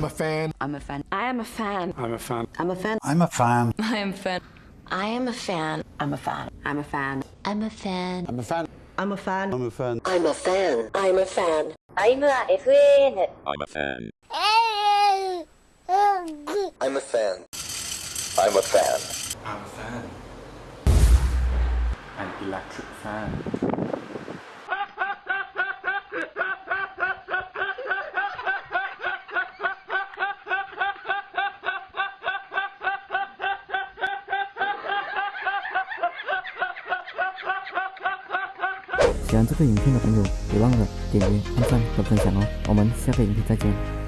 I'm a fan. I'm a fan. I am a fan. I'm a fan. I'm a fan. I'm a fan. I am a fan. I am a fan. I'm a fan. I'm a fan. I'm a fan. I'm a fan. I'm a fan. I'm a fan. I'm a fan. I'm a fan. I'm a FN. I'm a fan. I'm a fan. I'm a fan. I'm a fan. An electric fan. 喜欢这个影片的朋友，别忘了点击、按赞和分享哦！我们下个影片再见。